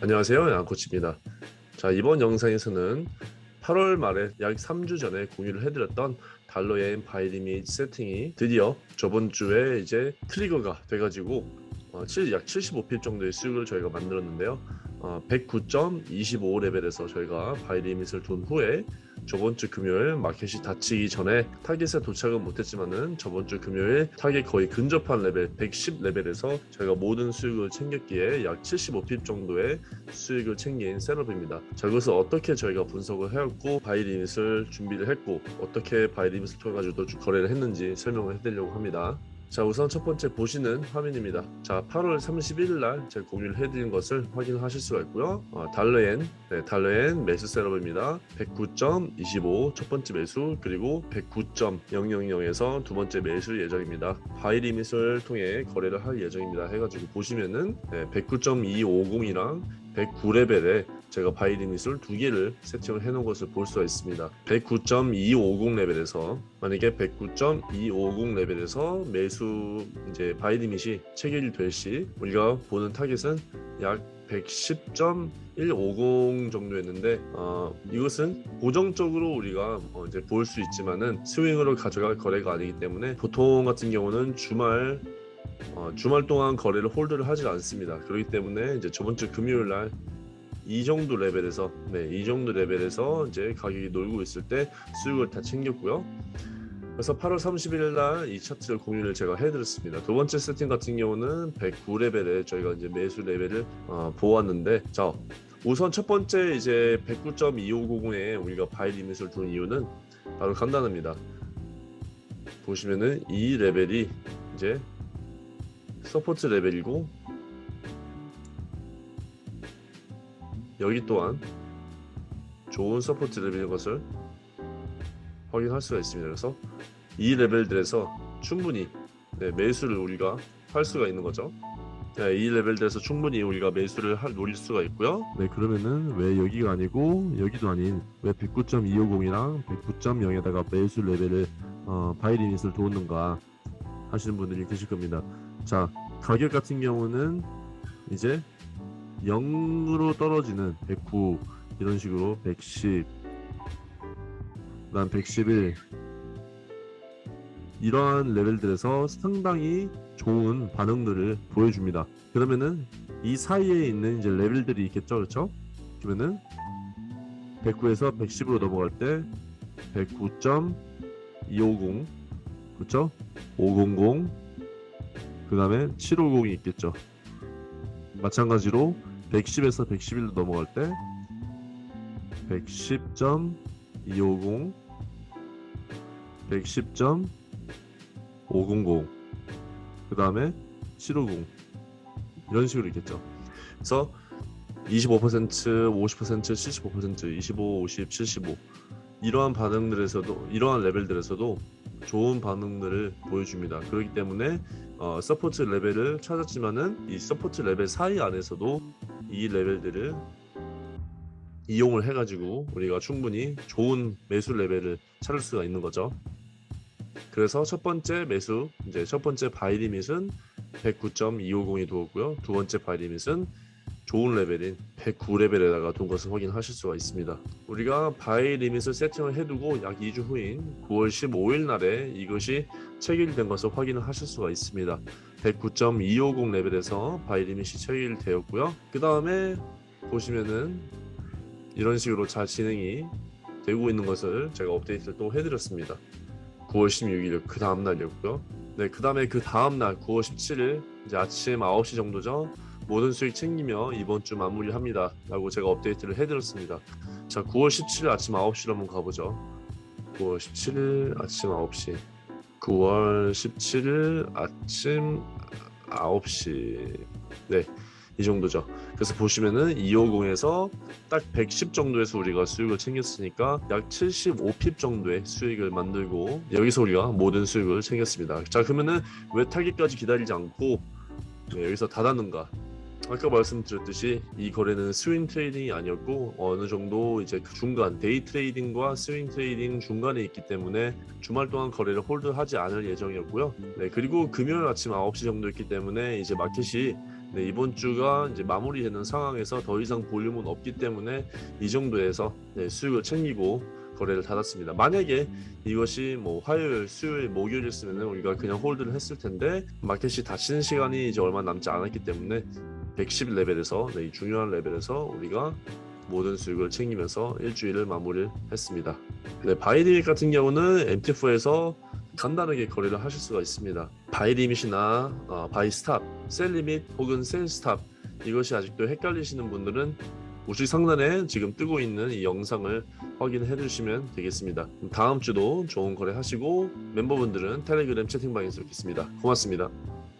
안녕하세요. 양코치입니다. 자 이번 영상에서는 8월 말에 약 3주 전에 공유를 해드렸던 달러엔 buy limit 세팅이 드디어 저번 주에 이제 trigger가 돼가지고 어, 7, 약 75pip 정도의 수익을 저희가 만들었는데요. 어, 109.25 레벨에서 저희가 buy limit을 둔 후에 저번 주 금요일 마켓이 닫히기 전에 타겟에 도착은 못했지만은 저번 주 금요일 타겟 거의 근접한 레벨 110 레벨에서 저희가 모든 수익을 챙겼기에 약 75pip 정도의 수익을 챙긴 setup입니다. 자 그것을 어떻게 저희가 분석을 해왔고 buy limit을 준비를 했고 어떻게 buy limit을 통해 가지고 거래를 했는지 설명을 해드리려고 합니다. 자 우선 첫 번째 보시는 화면입니다. 자 8월 31일 날 제가 공유를 해드린 것을 확인하실 수가 있고요. 어, 달러엔 네, 달러엔 매수 setup입니다. 109.25 첫 번째 매수 그리고 109.000에서 두 번째 매수 예정입니다. buy limit을 통해 거래를 할 예정입니다. 해가지고 보시면은 네, 109.250이랑 109레벨에 제가 buy limit을 두 개를 세팅을 해 놓은 것을 볼 수가 있습니다 109.250 레벨에서 만약에 109.250 레벨에서 매수 이제 buy limit이 체결될 시 우리가 보는 타겟은 약 110.150 정도였는데 어, 이것은 고정적으로 우리가 어, 이제 볼 수 있지만은 스윙으로 가져갈 거래가 아니기 때문에 보통 같은 경우는 주말 어, 주말 동안 거래를 hold를 하지 않습니다. 그렇기 때문에 이제 저번 주 금요일 날 이 정도 레벨에서 네, 이 정도 레벨에서 이제 가격이 놀고 있을 때 수익을 다 챙겼고요. 그래서 8월 31일 날 이 차트를 공유를 제가 해드렸습니다. 두 번째 세팅 같은 경우는 109레벨에 저희가 이제 매수 레벨을 어, 보았는데 자 우선 첫 번째 이제 109.2550에 우리가 buy limit을 둔 이유는 바로 간단합니다. 보시면은 이 레벨이 이제 support 레벨이고 여기 또한 좋은 support 레벨인 것을 확인할 수가 있습니다. 그래서 이 레벨들에서 충분히 네, 매수를 우리가 할 수가 있는 거죠. 네, 이 레벨들에서 충분히 우리가 매수를 할, 노릴 수가 있고요. 네, 그러면은 왜 여기가 아니고 여기도 아닌 왜 109.250이랑 109.0에다가 매수 레벨을 어, buy limit을 두었는가 하시는 분들이 계실 겁니다. 자, 가격 같은 경우는 이제 0으로 떨어지는 109 이런 식으로 110 그다음 111 이러한 레벨들에서 상당히 좋은 반응들을 보여줍니다. 그러면은 이 사이에 있는 이제 레벨들이 있겠죠, 그렇죠? 그러면은 109에서 110으로 넘어갈 때 109.250 그렇죠? 500 그 다음에 750이 있겠죠. 마찬가지로 110에서 111로 넘어갈 때 110.250 110.500 그 다음에 750 이런 식으로 있겠죠. 그래서 25%, 50%, 75%, 25, 50, 75 이러한 반응들에서도 이러한 레벨들에서도 좋은 반응들을 보여줍니다. 그렇기 때문에 어, support 레벨을 찾았지만은 이 support 레벨 사이 안에서도 이 레벨들을 이용을 해가지고 우리가 충분히 좋은 매수 레벨을 찾을 수가 있는 거죠. 그래서 첫 번째 매수 이제 첫 번째 buy limit은 109.250에 두었고요. 두 번째 buy limit은 좋은 레벨인 109레벨에다가 둔 것을 확인하실 수가 있습니다. 우리가 buy limit을 세팅을 해두고 약 2주 후인 9월 15일 날에 이것이 체결된 것을 확인을 하실 수가 있습니다. 109.250 레벨에서 buy limit이 체결되었고요. 그 다음에 보시면은 이런 식으로 잘 진행이 되고 있는 것을 제가 업데이트를 또 해드렸습니다. 9월 16일 그 다음 날이었고요. 네, 그 다음에 그 다음 날 9월 17일 이제 아침 9시 정도죠. 모든 수익 챙기며 이번 주 마무리합니다. 라고 제가 업데이트를 해드렸습니다. 자, 9월 17일 아침 9시로 한번 가보죠. 9월 17일 아침 9시 9월 17일 아침 9시 네, 이 정도죠. 그래서 보시면은 250에서 딱 110 정도에서 우리가 수익을 챙겼으니까 약 75핍 정도의 수익을 만들고 여기서 우리가 모든 수익을 챙겼습니다. 자, 그러면은 왜 타깃까지 기다리지 않고 네, 여기서 닫았는가? 아까 말씀드렸듯이 이 거래는 swing trading이 아니었고 어느 정도 이제 그 중간 day trading과 swing trading 중간에 있기 때문에 주말 동안 거래를 hold하지 않을 예정이었고요. 네, 그리고 금요일 아침 9시 정도였기 때문에 이제 마켓이 네, 이번 주가 이제 마무리되는 상황에서 더 이상 볼륨은 없기 때문에 이 정도에서 네, 수익을 챙기고 거래를 닫았습니다. 만약에 이것이 뭐 화요일, 수요일, 목요일이었으면 우리가 그냥 hold를 했을 텐데 마켓이 닫히는 시간이 이제 얼마 남지 않았기 때문에 110 레벨에서 네, 이 중요한 레벨에서 우리가 모든 수익을 챙기면서 일주일을 마무리를 했습니다. 네, buy limit 같은 경우는 MT4에서 간단하게 거래를 하실 수가 있습니다. buy limit이나 어, buy stop, sell limit 혹은 sell stop 이것이 아직도 헷갈리시는 분들은 우측 상단에 지금 뜨고 있는 이 영상을 확인해 주시면 되겠습니다. 다음 주도 좋은 거래 하시고 멤버분들은 텔레그램 채팅방에서 뵙겠습니다. 고맙습니다.